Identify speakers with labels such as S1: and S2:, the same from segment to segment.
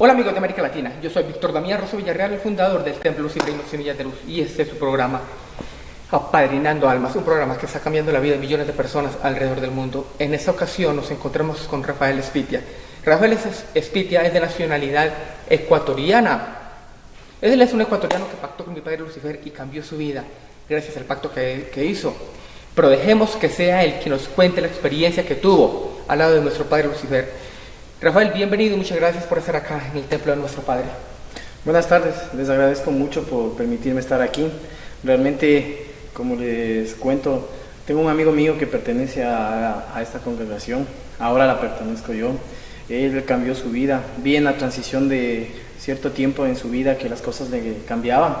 S1: Hola amigos de América Latina, yo soy Víctor Damián Rosso Villarreal, el fundador del Templo Luciferino Semillas de Luz y este es su programa Apadrinando Almas, un programa que está cambiando la vida de millones de personas alrededor del mundo. En esta ocasión nos encontramos con Rafael Espitia. Rafael Espitia es de nacionalidad ecuatoriana. Él es un ecuatoriano que pactó con mi padre Lucifer y cambió su vida gracias al pacto que, que hizo. Pero dejemos que sea él quien nos cuente la experiencia que tuvo al lado de nuestro padre Lucifer Rafael, bienvenido muchas gracias por estar acá en el Templo de nuestro Padre.
S2: Buenas tardes, les agradezco mucho por permitirme estar aquí. Realmente, como les cuento, tengo un amigo mío que pertenece a, esta congregación, ahora la pertenezco yo. Él cambió su vida, vi en la transición de cierto tiempo en su vida que las cosas le cambiaban,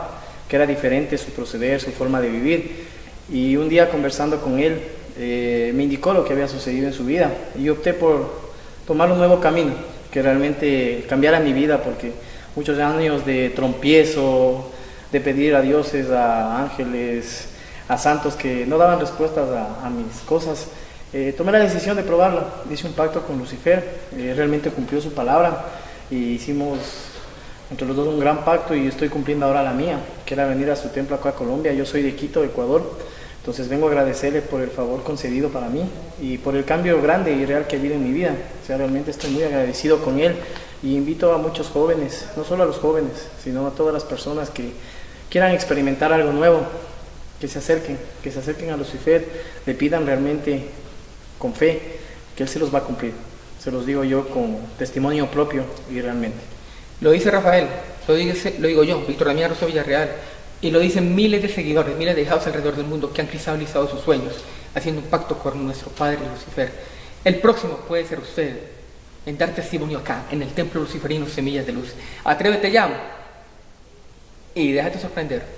S2: que era diferente su proceder, su forma de vivir. Y un día conversando con él, eh, me indicó lo que había sucedido en su vida y opté por tomar un nuevo camino que realmente cambiara mi vida porque muchos años de trompiezo, de pedir a dioses, a ángeles, a santos que no daban respuestas a, mis cosas, eh, tomé la decisión de probarlo. Hice un pacto con Lucifer, eh, realmente cumplió su palabra y hicimos entre los dos un gran pacto y estoy cumpliendo ahora la mía, que era venir a su templo acá a Colombia. Yo soy de Quito, Ecuador. Entonces vengo a agradecerle por el favor concedido para mí y por el cambio grande y real que ha habido en mi vida. O sea, realmente estoy muy agradecido con él y invito a muchos jóvenes, no solo a los jóvenes, sino a todas las personas que quieran experimentar algo nuevo, que se acerquen, que se acerquen a Lucifer, le pidan realmente con fe que él se los va a cumplir. Se los digo yo con testimonio propio y realmente.
S1: Lo dice Rafael, lo, lo digo yo, Víctor Damián Rosso Villarreal, y lo dicen miles de seguidores, miles de hijos alrededor del mundo que han cristalizado sus sueños, haciendo un pacto con nuestro Padre Lucifer. El próximo puede ser usted en dar testimonio acá, en el Templo Luciferino Semillas de Luz. Atrévete ya y déjate sorprender.